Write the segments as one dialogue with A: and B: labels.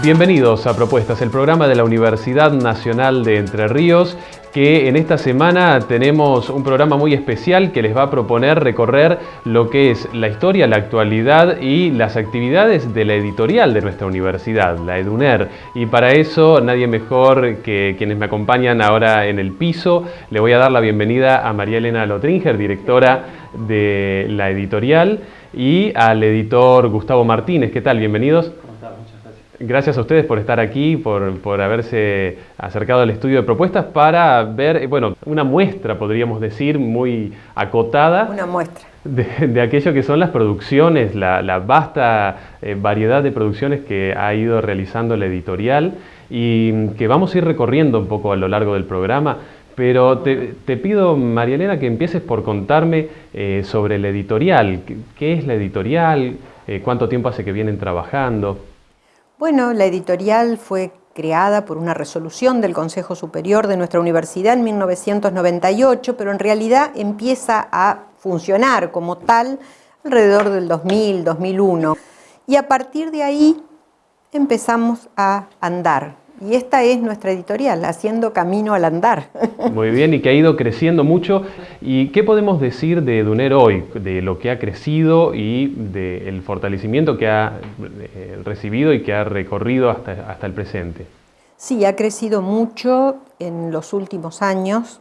A: Bienvenidos a Propuestas, el programa de la Universidad Nacional de Entre Ríos, que en esta semana tenemos un programa muy especial que les va a proponer recorrer lo que es la historia, la actualidad y las actividades de la editorial de nuestra universidad, la EDUNER. Y para eso nadie mejor que quienes me acompañan ahora en el piso. Le voy a dar la bienvenida a María Elena Lotringer, directora de la editorial, y al editor Gustavo Martínez. ¿Qué tal? Bienvenidos. Gracias a ustedes por estar aquí, por, haberse acercado al estudio de propuestas para ver, bueno, una muestra, podríamos decir, muy acotada.
B: Una muestra.
A: De, aquello que son las producciones, la, vasta eh, variedad de producciones que ha ido realizando la editorial y que vamos a ir recorriendo un poco a lo largo del programa. Pero te, pido, María Elena, que empieces por contarme eh, sobre la editorial. ¿Qué, es la editorial? Eh, ¿Cuánto tiempo hace que vienen trabajando?
B: Bueno, la editorial fue creada por una resolución del Consejo Superior de nuestra universidad en 1998, pero en realidad empieza a funcionar como tal alrededor del 2000, 2001. Y a partir de ahí empezamos a andar. Y esta es nuestra editorial, Haciendo Camino al Andar.
A: Muy bien, y que ha ido creciendo mucho. ¿Y qué podemos decir de Duner hoy? De lo que ha crecido y del fortalecimiento que ha eh, recibido y que ha recorrido hasta, hasta el presente.
B: Sí, ha crecido mucho en los últimos años.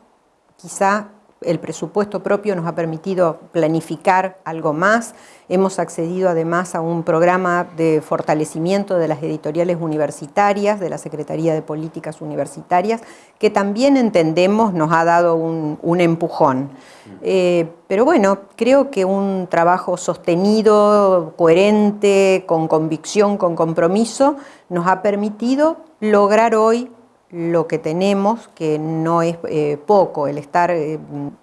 B: Quizá el presupuesto propio nos ha permitido planificar algo más. Hemos accedido además a un programa de fortalecimiento de las editoriales universitarias, de la Secretaría de Políticas Universitarias, que también entendemos nos ha dado un, empujón. Eh, pero bueno, creo que un trabajo sostenido, coherente, con convicción, con compromiso, nos ha permitido lograr hoy lo que tenemos, que no es eh, poco, el estar eh,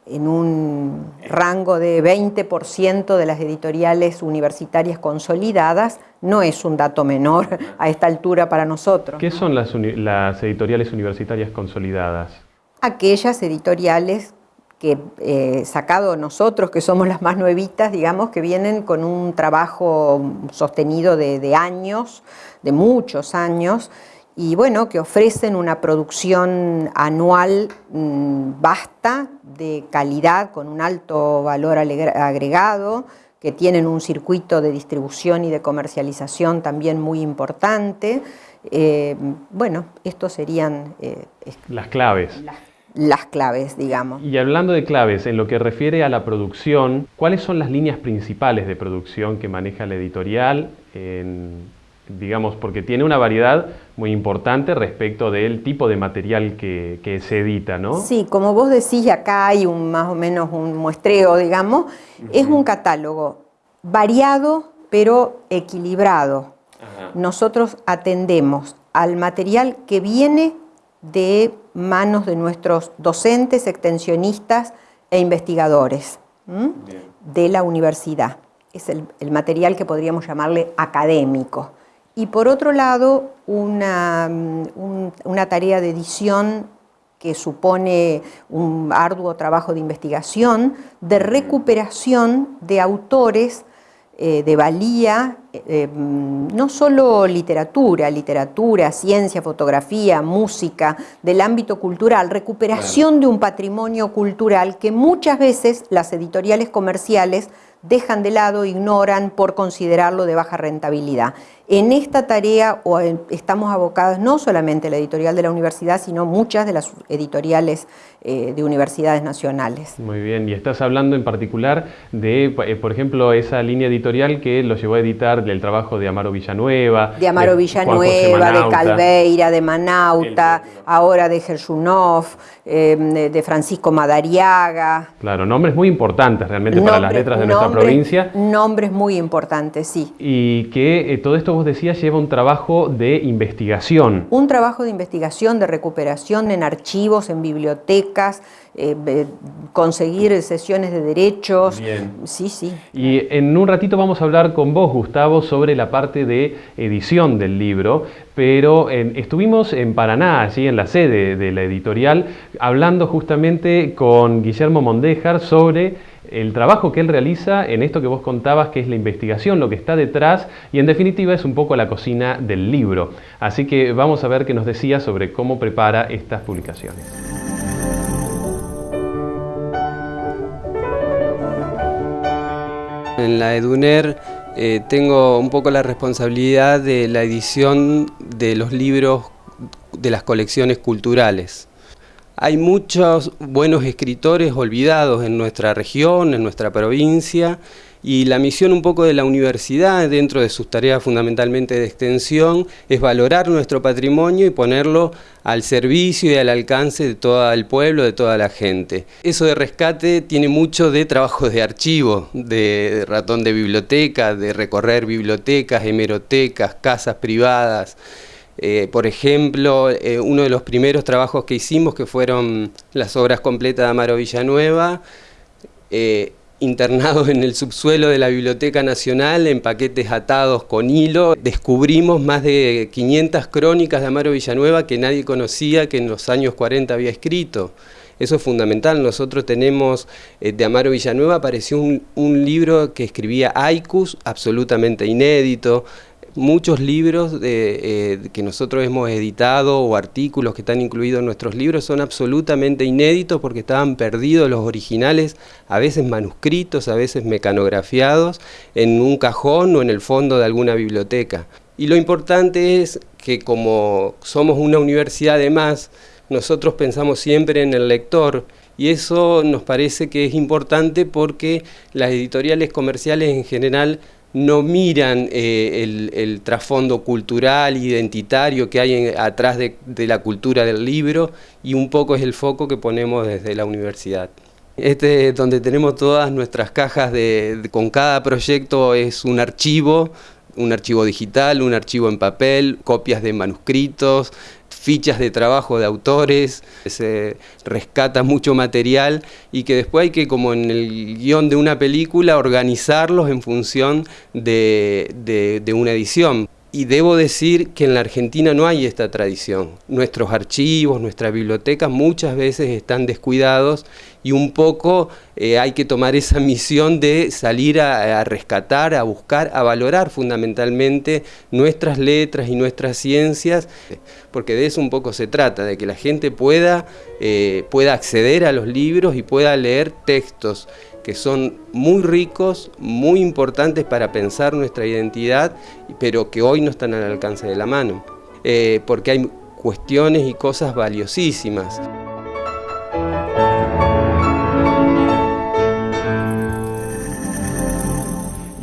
B: en un rango de 20% de las editoriales universitarias consolidadas, no es un dato menor a esta altura para nosotros.
A: ¿Qué son las, las editoriales universitarias consolidadas?
B: Aquellas editoriales que eh, sacado nosotros, que somos las más nuevitas, digamos, que vienen con un trabajo sostenido de, de años, de muchos años, y bueno, que ofrecen una producción anual mm, vasta, de calidad, con un alto valor agregado, que tienen un circuito de distribución y de comercialización también muy importante. Eh, bueno, estos serían...
A: Eh, las claves.
B: Las, claves, digamos.
A: Y hablando de claves, en lo que refiere a la producción, ¿cuáles son las líneas principales de producción que maneja la editorial en, digamos, porque tiene una variedad muy importante respecto del tipo de material que, se edita, ¿no?
B: Sí, como vos decís, acá hay un, más o menos un muestreo, digamos, es un catálogo variado pero equilibrado. Nosotros atendemos al material que viene de manos de nuestros docentes, extensionistas e investigadores de la universidad. Es el material que podríamos llamarle académico y por otro lado una, una tarea de edición que supone un arduo trabajo de investigación, de recuperación de autores eh, de valía, eh, no solo literatura, literatura, ciencia, fotografía, música, del ámbito cultural, recuperación de un patrimonio cultural que muchas veces las editoriales comerciales dejan de lado, ignoran por considerarlo de baja rentabilidad. En esta tarea estamos abocados no solamente la editorial de la universidad, sino muchas de las editoriales eh, de universidades nacionales.
A: Muy bien, y estás hablando en particular de, eh, por ejemplo, esa línea editorial que lo llevó a editar el trabajo de Amaro Villanueva.
B: De Amaro Villanueva, de Calveira, de Manauta, ahora de Gershunov, eh, de Francisco Madariaga.
A: Claro, nombres muy importantes realmente para las letras de nuestra provincia.
B: Nombres muy importantes, sí.
A: Y que todo esto vos decías, lleva un trabajo de investigación.
B: Un trabajo de investigación, de recuperación en archivos, en bibliotecas, eh, conseguir sesiones de derechos.
A: Bien.
B: Sí, sí.
A: Y en un ratito vamos a hablar con vos, Gustavo, sobre la parte de edición del libro, pero estuvimos en Paraná, allí en la sede de la editorial, hablando justamente con Guillermo Mondéjar sobre el trabajo que él realiza en esto que vos contabas, que es la investigación, lo que está detrás, y en definitiva es un poco la cocina del libro. Así que vamos a ver qué nos decía sobre cómo prepara estas publicaciones.
C: En la EDUNER eh, tengo un poco la responsabilidad de la edición de los libros de las colecciones culturales. Hay muchos buenos escritores olvidados en nuestra región, en nuestra provincia, y la misión un poco de la universidad, dentro de sus tareas fundamentalmente de extensión, es valorar nuestro patrimonio y ponerlo al servicio y al alcance de todo el pueblo, de toda la gente. Eso de rescate tiene mucho de trabajo de archivo, de ratón de biblioteca, de recorrer bibliotecas, hemerotecas, casas privadas. Eh, por ejemplo, eh, uno de los primeros trabajos que hicimos, que fueron las obras completas de Amaro Villanueva, eh, internados en el subsuelo de la Biblioteca Nacional en paquetes atados con hilo, descubrimos más de 500 crónicas de Amaro Villanueva que nadie conocía que en los años 40 había escrito. Eso es fundamental. Nosotros tenemos, de Amaro Villanueva apareció un, un libro que escribía Aikus, absolutamente inédito, muchos libros eh, que nosotros hemos editado o artículos que están incluidos en nuestros libros son absolutamente inéditos porque estaban perdidos los originales, a veces manuscritos, a veces mecanografiados, en un cajón o en el fondo de alguna biblioteca. Y lo importante es que como somos una universidad de más, nosotros pensamos siempre en el lector y eso nos parece que es importante porque las editoriales comerciales en general no miran eh, el, trasfondo cultural, identitario que hay atrás de, la cultura del libro y un poco es el foco que ponemos desde la universidad. Este es donde tenemos todas nuestras cajas, con cada proyecto es un archivo, un archivo digital, un archivo en papel, copias de manuscritos, fichas de trabajo de autores, se rescata mucho material y que después hay que, como en el guion de una película, organizarlos en función de, una edición. Y debo decir que en la Argentina no hay esta tradición. Nuestros archivos, nuestras bibliotecas muchas veces están descuidados y un poco eh, hay que tomar esa misión de salir a, rescatar, a buscar, a valorar fundamentalmente nuestras letras y nuestras ciencias, porque de eso un poco se trata, de que la gente pueda, eh, pueda acceder a los libros y pueda leer textos que son muy ricos, muy importantes para pensar nuestra identidad, pero que hoy no están al alcance de la mano, eh, porque hay cuestiones y cosas valiosísimas.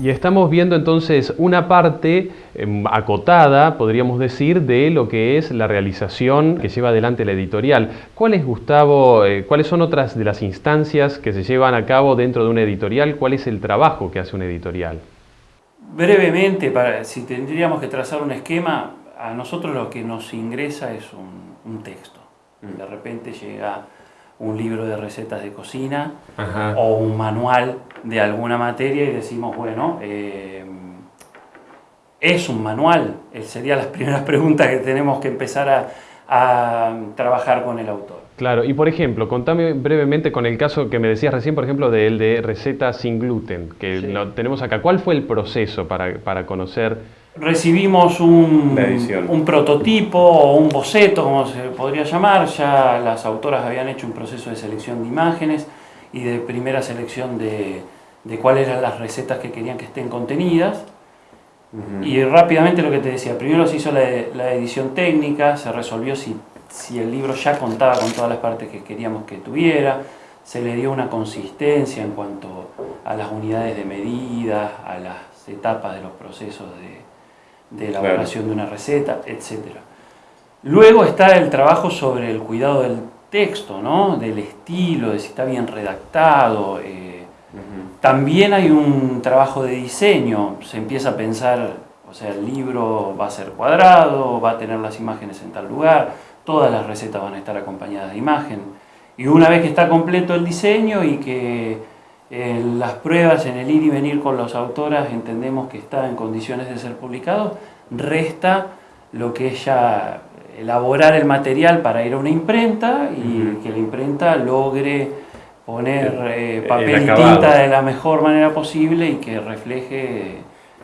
A: Y estamos viendo entonces una parte em, acotada, podríamos decir, de lo que es la realización que lleva adelante la editorial. ¿Cuáles, Gustavo, eh, cuáles son otras de las instancias que se llevan a cabo dentro de una editorial? ¿Cuál es el trabajo que hace una editorial?
D: Brevemente, para, si tendríamos que trazar un esquema, a nosotros lo que nos ingresa es un, texto. Mm. De repente llega un libro de recetas de cocina o un manual de alguna materia y decimos, bueno, eh, ¿es un manual? Eh, serían las primeras preguntas que tenemos que empezar a, trabajar con el autor.
A: Claro, y por ejemplo, contame brevemente con el caso que me decías recién, por ejemplo, del de recetas sin gluten, que lo tenemos acá. ¿Cuál fue el proceso para, para conocer
D: recibimos un, un, prototipo o un boceto, como se podría llamar, ya las autoras habían hecho un proceso de selección de imágenes y de primera selección de, de cuáles eran las recetas que querían que estén contenidas. Y rápidamente lo que te decía, primero se hizo la, la edición técnica, se resolvió si, si el libro ya contaba con todas las partes que queríamos que tuviera, se le dio una consistencia en cuanto a las unidades de medida, a las etapas de los procesos de, de elaboración de una receta, etc. Luego está el trabajo sobre el cuidado del texto, ¿no? del estilo, de si está bien redactado. Eh, también hay un trabajo de diseño, se empieza a pensar, o sea, el libro va a ser cuadrado, va a tener las imágenes en tal lugar, todas las recetas van a estar acompañadas de imagen. Y una vez que está completo el diseño y que en las pruebas, en el ir y venir con los autoras, entendemos que está en condiciones de ser publicado, resta lo que es ya elaborar el material para ir a una imprenta y que la imprenta logre poner eh, papel y tinta de la mejor manera posible y que refleje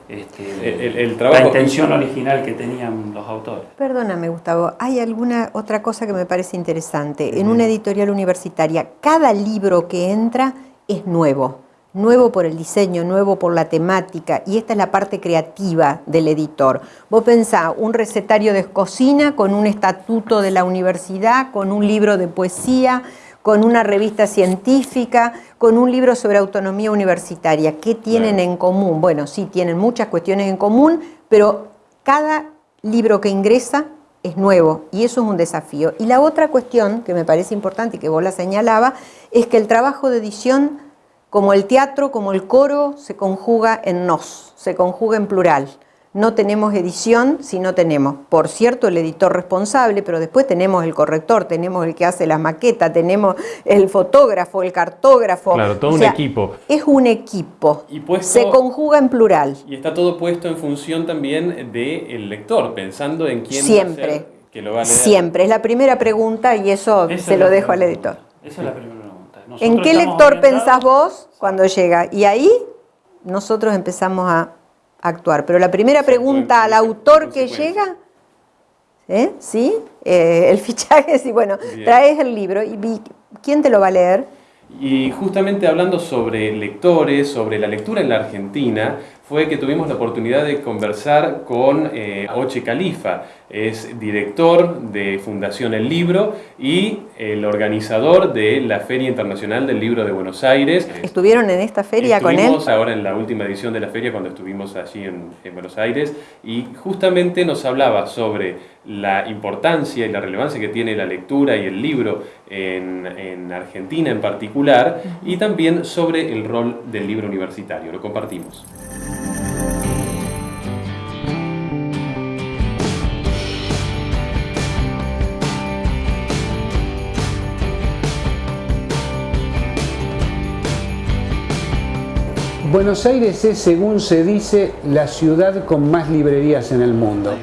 D: este, la intención original que tenían los autores.
B: Perdóname, Gustavo, hay alguna otra cosa que me parece interesante. En una editorial universitaria, cada libro que entra es nuevo. Nuevo por el diseño, nuevo por la temática, y esta es la parte creativa del editor. Vos pensás un recetario de cocina con un estatuto de la universidad, con un libro de poesía, con una revista científica, con un libro sobre autonomía universitaria. ¿Qué tienen en común? Bueno, sí, tienen muchas cuestiones en común, pero cada libro que ingresa es nuevo y eso es un desafío. Y la otra cuestión que me parece importante y que vos la señalaba, es que el trabajo de edición, como el teatro, como el coro, se conjuga en nos, se conjuga en plural no tenemos edición si no tenemos, por cierto, el editor responsable, pero después tenemos el corrector, tenemos el que hace las maquetas, tenemos el fotógrafo, el cartógrafo.
A: Claro, todo un equipo.
B: Es un equipo. Y Se conjuga en plural.
A: Y está todo puesto en función también del lector, pensando en quién
B: Siempre. que lo va a leer. Siempre. Es la primera pregunta y eso, se lo dejo al editor.
D: Esa es la primera pregunta.
B: ¿En qué lector pensás vos cuando llega? Y ahí nosotros empezamos a actuar. Pero la primera pregunta al autor que llega, ¿eh? ¿sí? Eh, el fichaje, sí, bueno, traes el libro y ¿quién te lo va a leer?
A: Y justamente hablando sobre lectores, sobre la lectura en la Argentina, fue que tuvimos la oportunidad de conversar con eh, Oche Califa, es director de Fundación El Libro y el organizador de la Feria Internacional del Libro de Buenos Aires.
B: ¿Estuvieron en esta feria con él?
A: Estuvimos ahora en la última edición de la feria cuando estuvimos allí en, Buenos Aires y justamente nos hablaba sobre la importancia y la relevancia que tiene la lectura y el libro en, en Argentina en particular y también sobre el rol del libro universitario. Lo compartimos.
E: Buenos Aires es, según se dice, la ciudad con más librerías en el mundo.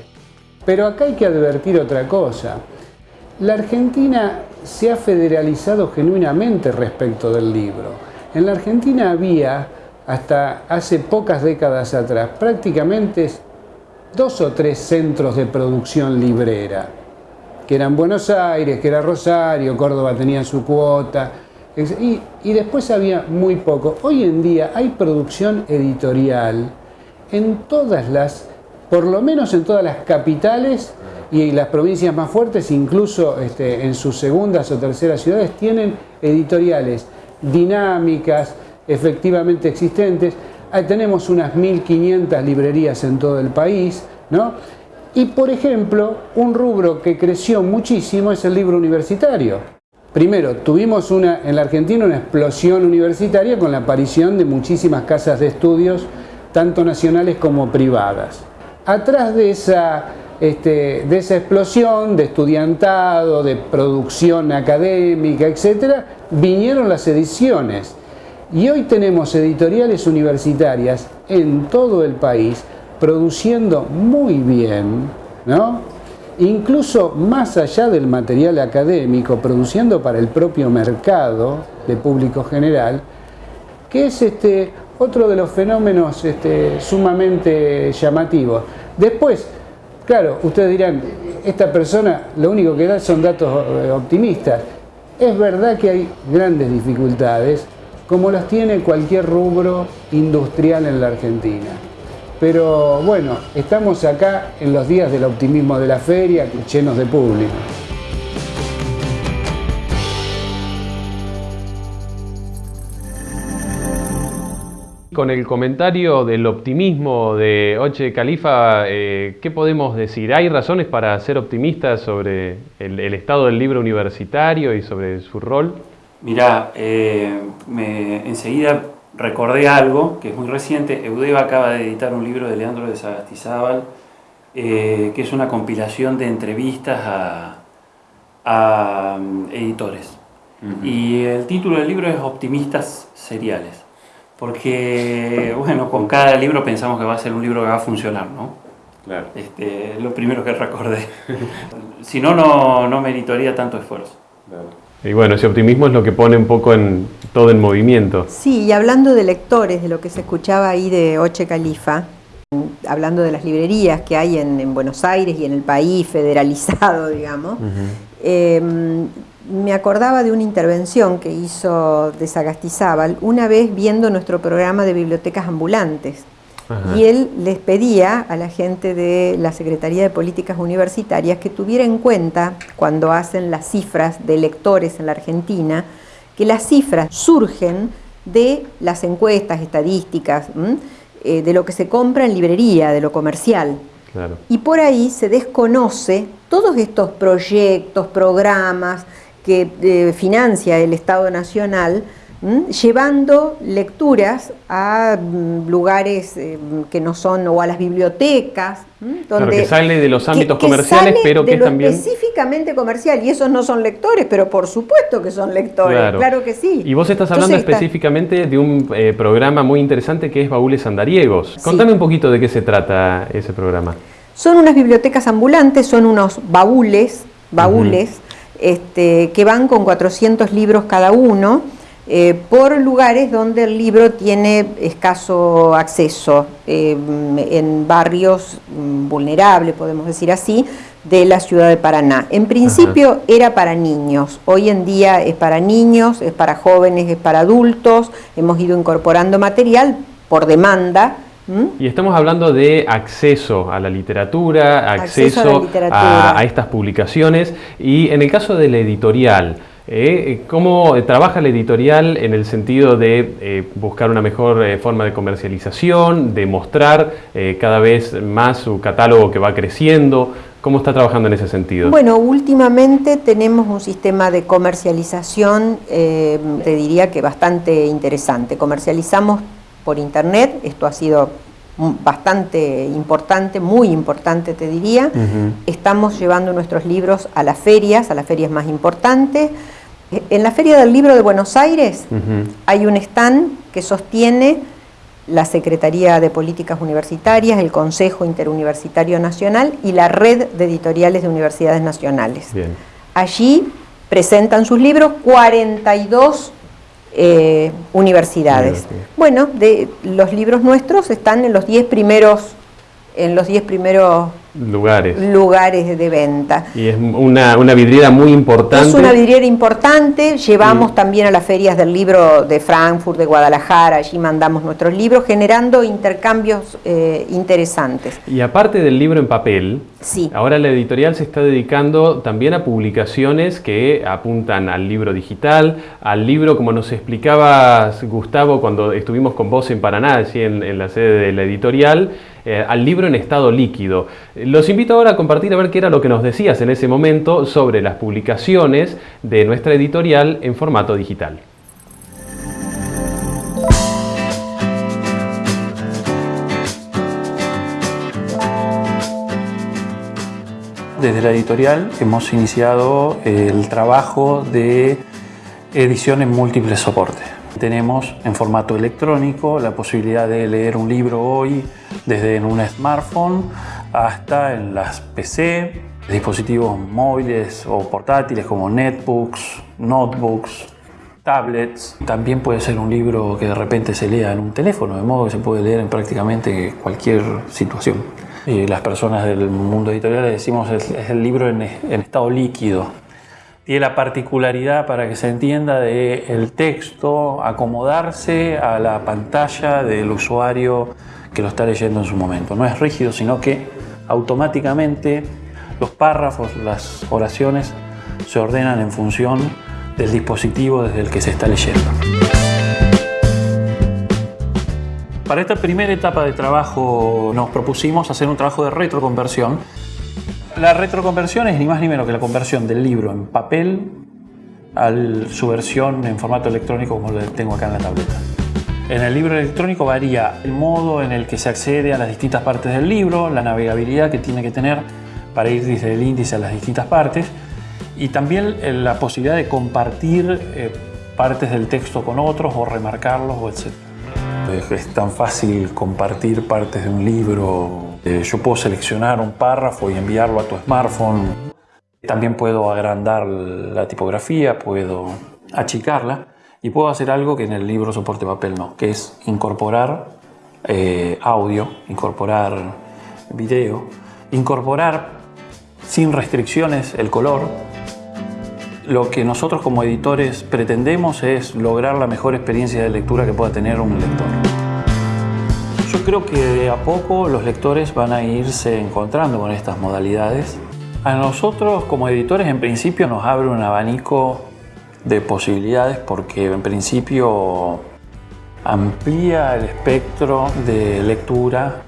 E: Pero acá hay que advertir otra cosa. La Argentina se ha federalizado genuinamente respecto del libro. En la Argentina había, hasta hace pocas décadas atrás, prácticamente dos o tres centros de producción librera, que eran Buenos Aires, que era Rosario, Córdoba tenía su cuota, y, después había muy poco. Hoy en día hay producción editorial en todas las, por lo menos en todas las capitales y las provincias más fuertes, incluso este, en sus segundas o terceras ciudades, tienen editoriales dinámicas, efectivamente existentes. Ahí tenemos unas 1.500 librerías en todo el país, ¿no? Y por ejemplo, un rubro que creció muchísimo es el libro universitario. Primero, tuvimos en la Argentina una explosión universitaria con la aparición de muchísimas casas de estudios, tanto nacionales como privadas. Atrás de esa, este, de esa explosión de estudiantado, de producción académica, etc., vinieron las ediciones. Y hoy tenemos editoriales universitarias en todo el país produciendo muy bien, ¿no? Incluso más allá del material académico, produciendo para el propio mercado de público general, que es este, otro de los fenómenos este, sumamente llamativos. Después, claro, ustedes dirán, esta persona lo único que da son datos eh, optimistas. Es verdad que hay grandes dificultades, como las tiene cualquier rubro industrial en la Argentina. Pero bueno, estamos acá en los días del optimismo de la feria, llenos de público.
A: Con el comentario del optimismo de Oche Califa, eh, ¿qué podemos decir? ¿Hay razones para ser optimistas sobre el, estado del libro universitario y sobre su rol?
D: Mirá, eh, enseguida recordé algo que es muy reciente. Eudeva acaba de editar un libro de Leandro de Sagastizábal, eh, que es una compilación de entrevistas a, mm, editores. Y el título del libro es Optimistas Seriales. Porque, bueno, con cada libro pensamos que va a ser un libro que va a funcionar, ¿no? Claro. Este, lo primero que recordé. si no, no, no meritaría tanto esfuerzo.
A: Y bueno, ese optimismo es lo que pone un poco en todo en movimiento.
B: Sí, y hablando de lectores, de lo que se escuchaba ahí de Oche Califa, hablando de las librerías que hay en, Buenos Aires y en el país federalizado, digamos, em, me acordaba de una intervención que hizo de Sagastizábal una vez viendo nuestro programa de bibliotecas ambulantes. Y él les pedía a la gente de la Secretaría de Políticas Universitarias que tuviera en cuenta, cuando hacen las cifras de lectores en la Argentina, que las cifras surgen de las encuestas estadísticas, eh, de lo que se compra en librería, de lo comercial. Y por ahí se desconoce todos estos proyectos, programas que eh, financia el Estado Nacional, llevando lecturas a mm, lugares eh, que no son, o a las bibliotecas.
A: Donde, que sale de los ámbitos comerciales, pero que también...
B: específicamente comercial, y esos no son lectores, pero por supuesto que son lectores, claro, que sí.
A: Y vos estás hablando específicamente de un eh, programa muy interesante que es Baúles Andariegos. Contame un poquito de qué se trata ese programa.
B: Son unas bibliotecas ambulantes, son unos baúles, baúles, este, que van con 400 libros cada uno, eh, por lugares donde el libro tiene escaso acceso, eh, en barrios mm, vulnerables, podemos decir así, de la ciudad de Paraná. En principio era para niños, hoy en día es para niños, es para jóvenes, es para adultos, hemos ido incorporando material por demanda,
A: y estamos hablando de acceso a la literatura, acceso, a, estas publicaciones y en el caso de la editorial, ¿eh? ¿cómo trabaja la editorial en el sentido de eh, buscar una mejor eh, forma de comercialización, de mostrar cada vez más su catálogo que va creciendo? ¿Cómo está trabajando en ese sentido?
B: Bueno, últimamente tenemos un sistema de comercialización, te diría que bastante interesante. Comercializamos por internet, esto ha sido bastante importante, muy importante te diría. Estamos llevando nuestros libros a las ferias, a las ferias más importantes. En la Feria del Libro de Buenos Aires hay un stand que sostiene la Secretaría de Políticas Universitarias, el Consejo Interuniversitario Nacional y la Red de Editoriales de Universidades Nacionales. Allí presentan sus libros 42 eh, universidades. Bueno, de, los libros nuestros están en los 10 primeros, en los 10 primeros
A: lugares.
B: lugares de venta.
A: Y es una, una, vidriera muy importante.
B: Es una vidriera importante, llevamos también a las ferias del libro de Frankfurt, de Guadalajara, allí mandamos nuestros libros, generando intercambios eh, interesantes.
A: Y aparte del libro en papel, sí. ahora la editorial se está dedicando también a publicaciones que apuntan al libro digital, al libro, como nos explicabas Gustavo cuando estuvimos con vos en Paraná, allí en, en la sede de la editorial, eh, al libro en estado líquido. Los invito ahora a compartir a ver qué era lo que nos decías en ese momento sobre las publicaciones de nuestra editorial en formato digital.
F: Desde la editorial hemos iniciado el trabajo de edición en múltiples soportes. Tenemos en formato electrónico la posibilidad de leer un libro hoy desde en un smartphone hasta en las PC, dispositivos móviles o portátiles como netbooks, notebooks, tablets. También puede ser un libro que de repente se lea en un teléfono, de modo que se puede leer en prácticamente cualquier situación. Y las personas del mundo editorial decimos es, es el libro en, en estado líquido, tiene la particularidad, para que se entienda, de el texto acomodarse a la pantalla del usuario que lo está leyendo en su momento. No es rígido, sino que automáticamente los párrafos, las oraciones se ordenan en función del dispositivo desde el que se está leyendo. Para esta primera etapa de trabajo nos propusimos hacer un trabajo de retroconversión la retroconversión es ni más ni menos que la conversión del libro en papel a su versión en formato electrónico como lo tengo acá en la tableta. En el libro electrónico varía el modo en el que se accede a las distintas partes del libro, la navegabilidad que tiene que tener para ir desde el índice a las distintas partes y también eh, la posibilidad de compartir eh, partes del texto con otros o remarcarlos o etc. Es tan fácil compartir partes de un libro. Eh, yo puedo seleccionar un párrafo y enviarlo a tu smartphone. También puedo agrandar la tipografía, puedo achicarla y puedo hacer algo que en el libro soporte papel no, que es incorporar eh, audio, incorporar video, incorporar sin restricciones el color. Lo que nosotros como editores pretendemos es lograr la mejor experiencia de lectura que pueda tener un lector. Yo creo que de a poco los lectores van a irse encontrando con estas modalidades a nosotros como editores en principio nos abre un abanico de posibilidades porque en principio amplía el espectro de lectura.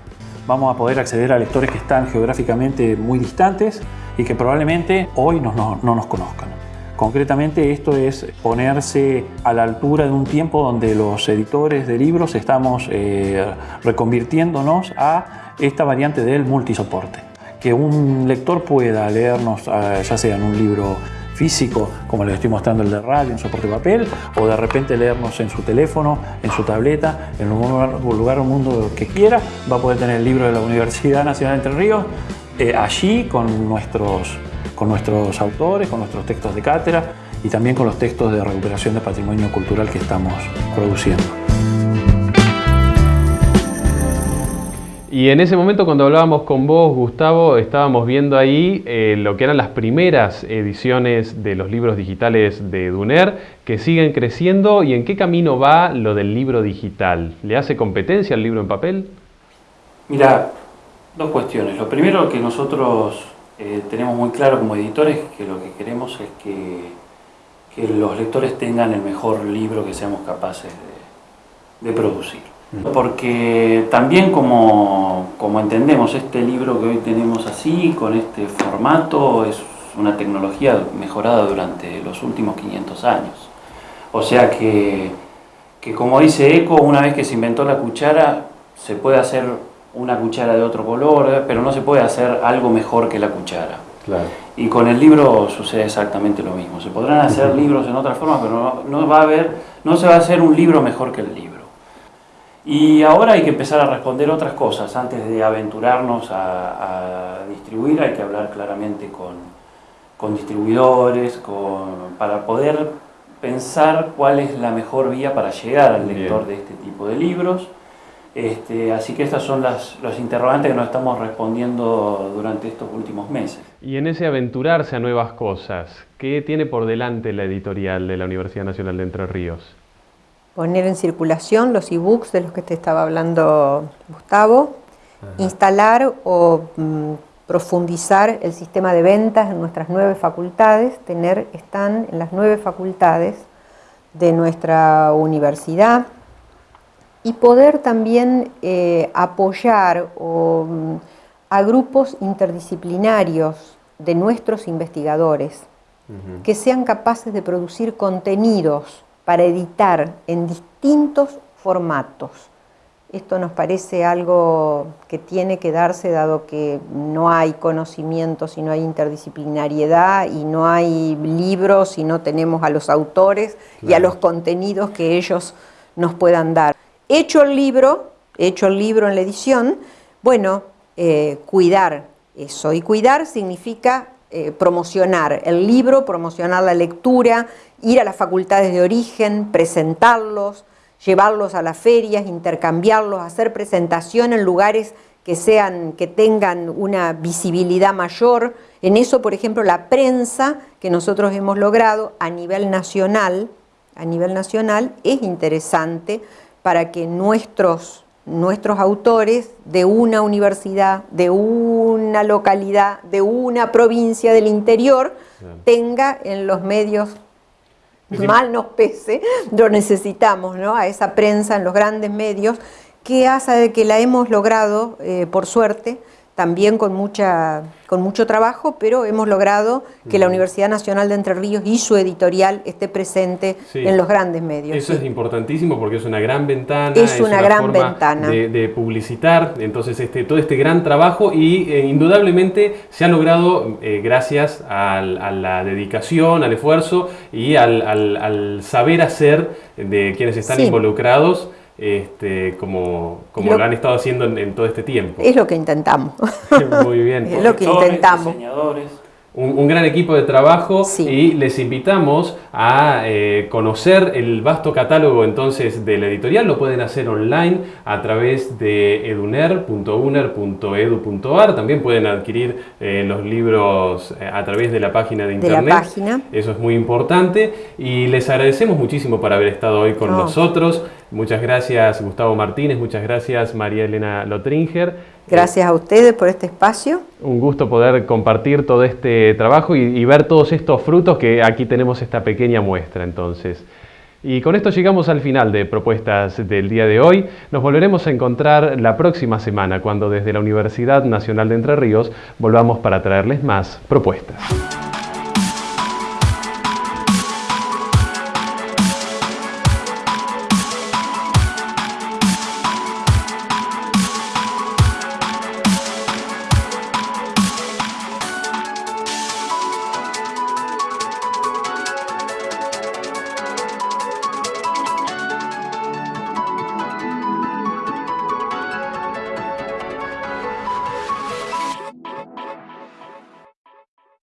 F: Vamos a poder acceder a lectores que están geográficamente muy distantes y que probablemente hoy no, nos conozcan. Concretamente esto es ponerse a la altura de un tiempo donde los editores de libros estamos eh, reconvirtiéndonos a esta variante del multisoporte que un lector pueda leernos, ah, ya sea en un libro físico, como les estoy mostrando el de radio, en soporte papel, o de repente leernos en su teléfono, en su tableta, en un lugar, un mundo que quiera, va a poder tener el libro de la Universidad Nacional de Entre Ríos eh, allí con nuestros, con nuestros autores, con nuestros textos de cátedra y también con los textos de recuperación de patrimonio cultural que estamos produciendo.
A: Y en ese momento cuando hablábamos con vos, Gustavo, estábamos viendo ahí eh, lo que eran las primeras ediciones de los libros digitales de Duner, que siguen creciendo. ¿Y en qué camino va lo del libro digital? ¿Le hace competencia al libro en papel?
D: Mira, dos cuestiones. Lo primero que nosotros eh, tenemos muy claro como editores, que lo que queremos es que, que los lectores tengan el mejor libro que seamos capaces de producir. Porque también como, entendemos este libro que hoy tenemos así, con este formato, es una tecnología mejorada durante los últimos 500 años. O sea que, que como dice Eco, una vez que se inventó la cuchara, se puede hacer una cuchara de otro color, pero no se puede hacer algo mejor que la cuchara. Y con el libro sucede exactamente lo mismo. Se podrán hacer libros en otra forma, pero no, va a haber, no se va a hacer un libro mejor que el libro. Y ahora hay que empezar a responder otras cosas. Antes de aventurarnos a, distribuir hay que hablar claramente con, distribuidores, para poder pensar cuál es la mejor vía para llegar al lector de este tipo de libros. Este, así que estas son las, los interrogantes que nos estamos respondiendo durante estos últimos meses.
A: Y en ese aventurarse a nuevas cosas, ¿qué tiene por delante la editorial de la Universidad Nacional de Entre Ríos?
B: Poner en circulación los e-books de los que te estaba hablando Gustavo, instalar o mm, profundizar el sistema de ventas en nuestras nueve facultades, tener, están en las nueve facultades de nuestra universidad y poder también eh, apoyar mm, a grupos interdisciplinarios de nuestros investigadores que sean capaces de producir contenidos para editar en distintos formatos. Esto nos parece algo que tiene que darse dado que no hay conocimiento si no hay interdisciplinariedad y no hay libros si no tenemos a los autores y a los contenidos que ellos nos puedan dar. Hecho el libro, hecho el libro en la edición, bueno, eh, cuidar eso. Y cuidar significa eh, promocionar el libro, promocionar la lectura, ir a las facultades de origen, presentarlos, llevarlos a las ferias, intercambiarlos, hacer presentación en lugares que, sean, que tengan una visibilidad mayor. En eso, por ejemplo, la prensa que nosotros hemos logrado a nivel nacional, a nivel nacional es interesante para que nuestros nuestros autores de una universidad, de una localidad, de una provincia del interior, tenga en los medios, mal nos pese, lo necesitamos, ¿no? A esa prensa en los grandes medios, que hace que la hemos logrado, eh, por suerte, también con, mucha, con mucho trabajo, pero hemos logrado que la Universidad Nacional de Entre Ríos y su editorial esté presente en los grandes medios.
A: Eso es importantísimo porque es una gran ventana.
B: Es, una, gran ventana.
A: De, publicitar, entonces este, todo este gran trabajo y eh, indudablemente se ha logrado eh, gracias a, la dedicación, al esfuerzo y al, saber hacer de quienes están involucrados este, como, como lo, han estado haciendo en, todo este tiempo.
B: Es lo que intentamos.
A: Muy bien.
B: es lo que intentamos.
D: Diseñadores,
A: un, gran equipo de trabajo y les invitamos a eh, conocer el vasto catálogo entonces de la editorial. Lo pueden hacer online a través de eduner.uner.edu.ar. También pueden adquirir eh, los libros eh, a través de la página de internet.
B: De la página.
A: Eso es muy importante y les agradecemos muchísimo por haber estado hoy con nosotros. Muchas gracias Gustavo Martínez, muchas gracias María Elena Lotringer.
B: Gracias a ustedes por este espacio.
A: Un gusto poder compartir todo este trabajo y, ver todos estos frutos que aquí tenemos esta pequeña muestra entonces. Y con esto llegamos al final de propuestas del día de hoy. Nos volveremos a encontrar la próxima semana cuando desde la Universidad Nacional de Entre Ríos volvamos para traerles más propuestas.